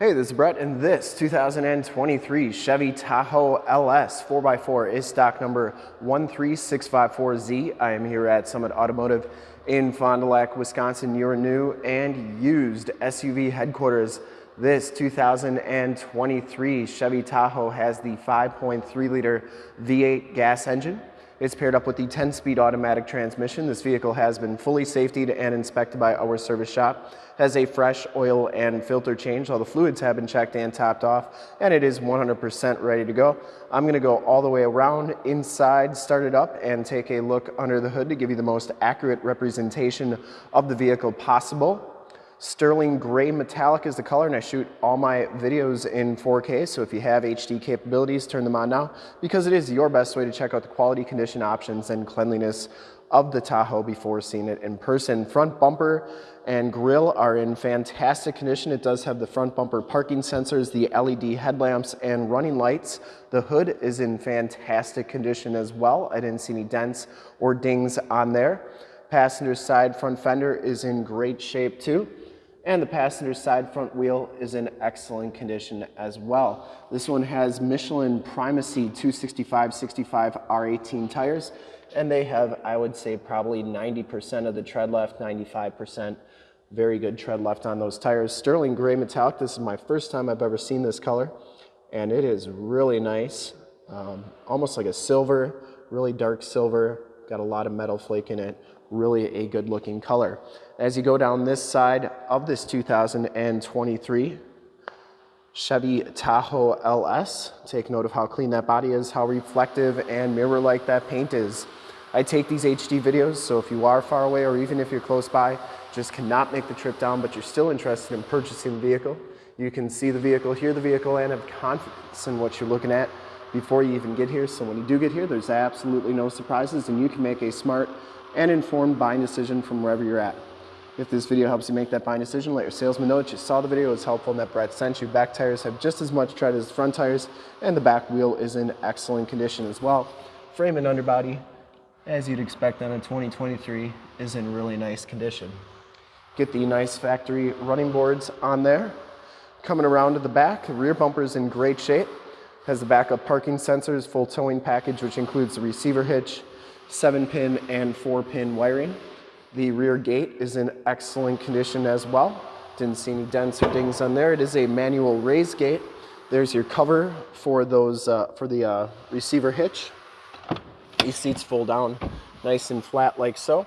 Hey, this is Brett, and this 2023 Chevy Tahoe LS 4x4 is stock number 13654Z. I am here at Summit Automotive in Fond du Lac, Wisconsin, your new and used SUV headquarters. This 2023 Chevy Tahoe has the 5.3 liter V8 gas engine. It's paired up with the 10-speed automatic transmission. This vehicle has been fully safetied and inspected by our service shop. Has a fresh oil and filter change. All the fluids have been checked and topped off, and it is 100% ready to go. I'm gonna go all the way around inside, start it up, and take a look under the hood to give you the most accurate representation of the vehicle possible. Sterling gray metallic is the color and I shoot all my videos in 4K. So if you have HD capabilities, turn them on now because it is your best way to check out the quality condition options and cleanliness of the Tahoe before seeing it in person. Front bumper and grille are in fantastic condition. It does have the front bumper parking sensors, the LED headlamps and running lights. The hood is in fantastic condition as well. I didn't see any dents or dings on there. Passenger side front fender is in great shape too and the passenger side front wheel is in excellent condition as well. This one has Michelin Primacy 265-65 R18 tires, and they have, I would say, probably 90% of the tread left, 95%. Very good tread left on those tires. Sterling gray metallic, this is my first time I've ever seen this color, and it is really nice. Um, almost like a silver, really dark silver, got a lot of metal flake in it really a good looking color. As you go down this side of this 2023 Chevy Tahoe LS, take note of how clean that body is, how reflective and mirror-like that paint is. I take these HD videos, so if you are far away or even if you're close by, just cannot make the trip down, but you're still interested in purchasing the vehicle, you can see the vehicle, hear the vehicle, and have confidence in what you're looking at before you even get here. So when you do get here, there's absolutely no surprises and you can make a smart and informed buying decision from wherever you're at. If this video helps you make that buying decision, let your salesman know that you saw the video, it's helpful and that Brett sent you. Back tires have just as much tread as front tires and the back wheel is in excellent condition as well. Frame and underbody, as you'd expect on a 2023, is in really nice condition. Get the nice factory running boards on there. Coming around to the back, the rear bumper is in great shape. Has the backup parking sensors, full towing package, which includes the receiver hitch, seven pin and four pin wiring. The rear gate is in excellent condition as well. Didn't see any dents or dings on there. It is a manual raise gate. There's your cover for those uh, for the uh, receiver hitch. These seats fold down nice and flat like so.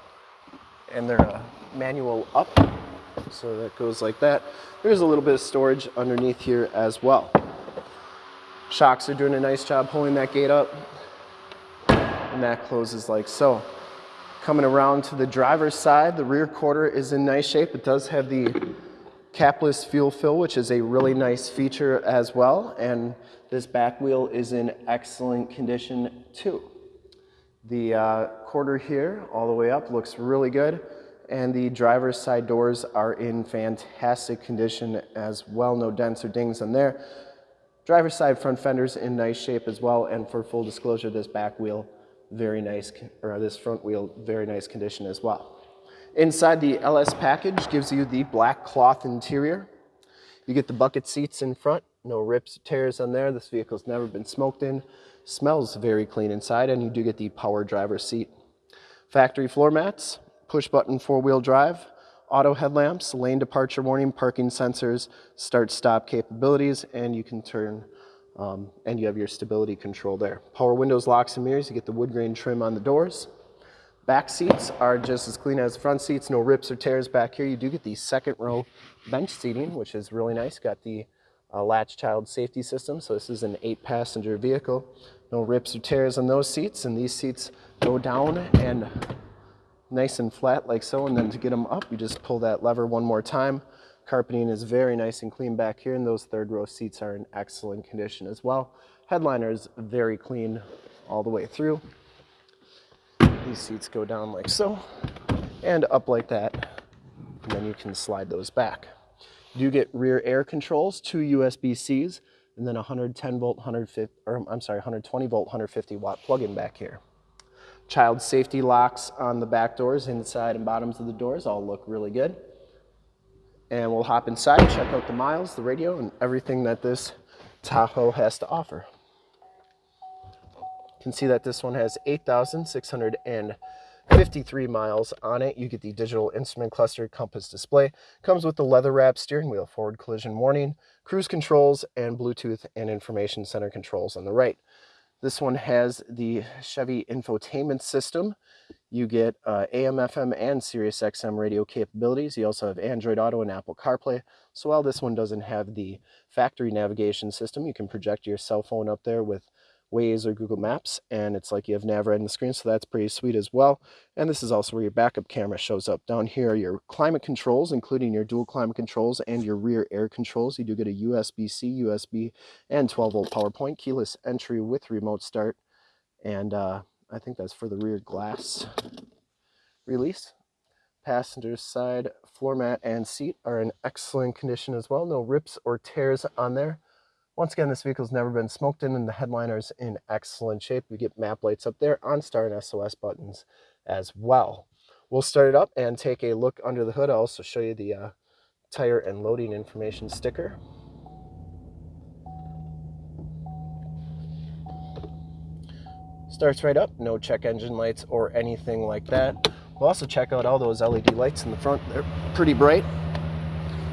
And they're uh, manual up. So that goes like that. There's a little bit of storage underneath here as well. Shocks are doing a nice job pulling that gate up and that closes like so. Coming around to the driver's side, the rear quarter is in nice shape. It does have the capless fuel fill, which is a really nice feature as well. And this back wheel is in excellent condition too. The uh, quarter here, all the way up, looks really good. And the driver's side doors are in fantastic condition as well. No dents or dings on there. Driver's side front fenders in nice shape as well. And for full disclosure, this back wheel very nice, or this front wheel, very nice condition as well. Inside the LS package gives you the black cloth interior. You get the bucket seats in front, no rips or tears on there. This vehicle's never been smoked in. Smells very clean inside, and you do get the power driver seat. Factory floor mats, push button four-wheel drive, auto headlamps, lane departure warning, parking sensors, start-stop capabilities, and you can turn um, and you have your stability control there. Power windows, locks, and mirrors. You get the wood grain trim on the doors. Back seats are just as clean as the front seats. No rips or tears back here. You do get the second row bench seating, which is really nice. Got the uh, latch child safety system. So this is an eight passenger vehicle. No rips or tears on those seats. And these seats go down and nice and flat like so. And then to get them up, you just pull that lever one more time. Carpeting is very nice and clean back here, and those third row seats are in excellent condition as well. Headliner is very clean all the way through. These seats go down like so, and up like that, and then you can slide those back. You get rear air controls, two USB-Cs, and then 110 volt, 150, or I'm sorry, 120 volt, 150 watt plug-in back here. Child safety locks on the back doors, inside and bottoms of the doors all look really good and we'll hop inside, check out the miles, the radio, and everything that this Tahoe has to offer. You can see that this one has 8,653 miles on it. You get the digital instrument cluster compass display. Comes with the leather wrap steering wheel, forward collision warning, cruise controls, and Bluetooth and information center controls on the right. This one has the Chevy infotainment system. You get uh, AM, FM, and Sirius XM radio capabilities. You also have Android Auto and Apple CarPlay. So while this one doesn't have the factory navigation system, you can project your cell phone up there with Waze or Google Maps, and it's like you have nav right on the screen, so that's pretty sweet as well. And this is also where your backup camera shows up. Down here, your climate controls, including your dual climate controls and your rear air controls. You do get a USB-C, USB, and 12-volt power point, keyless entry with remote start, and uh, I think that's for the rear glass release. Passenger side floor mat and seat are in excellent condition as well. No rips or tears on there. Once again, this vehicle's never been smoked in and the headliner's in excellent shape. We get map lights up there, OnStar and SOS buttons as well. We'll start it up and take a look under the hood. I'll also show you the uh, tire and loading information sticker. Starts right up, no check engine lights or anything like that. We'll also check out all those LED lights in the front. They're pretty bright.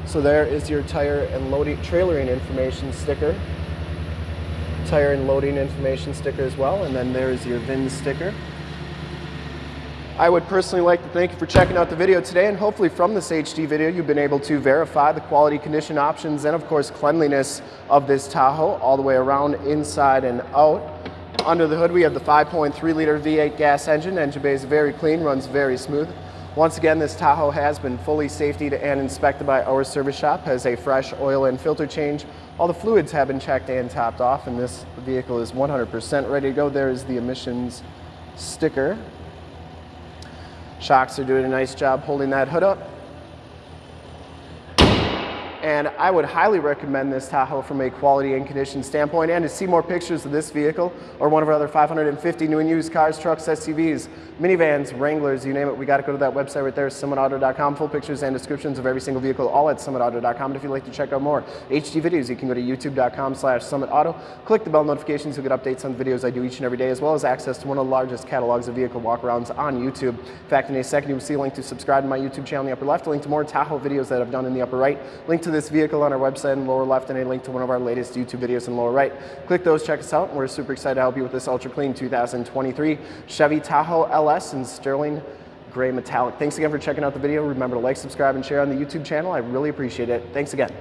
So there is your tire and loading trailering information sticker. Tire and loading information sticker as well. And then there's your VIN sticker. I would personally like to thank you for checking out the video today and hopefully from this HD video you've been able to verify the quality condition options and of course cleanliness of this Tahoe all the way around inside and out. Under the hood we have the 5.3 liter V8 gas engine. Engine bay is very clean, runs very smooth. Once again, this Tahoe has been fully safetied and inspected by our service shop, has a fresh oil and filter change. All the fluids have been checked and topped off, and this vehicle is 100% ready to go. There is the emissions sticker. Shocks are doing a nice job holding that hood up. And I would highly recommend this Tahoe from a quality and condition standpoint. And to see more pictures of this vehicle or one of our other 550 new and used cars, trucks, SUVs, minivans, Wranglers, you name it, we got to go to that website right there, summitauto.com. Full pictures and descriptions of every single vehicle, all at summitauto.com. And if you'd like to check out more HD videos, you can go to youtube.com slash summitauto. Click the bell notifications, you'll get updates on the videos I do each and every day, as well as access to one of the largest catalogs of vehicle walkarounds on YouTube. In fact, in a second, you will see a link to subscribe to my YouTube channel in the upper left, a link to more Tahoe videos that I've done in the upper right, link to to this vehicle on our website in lower left and a link to one of our latest YouTube videos in lower right. Click those, check us out. We're super excited to help you with this ultra clean 2023 Chevy Tahoe LS in sterling gray metallic. Thanks again for checking out the video. Remember to like, subscribe, and share on the YouTube channel. I really appreciate it. Thanks again.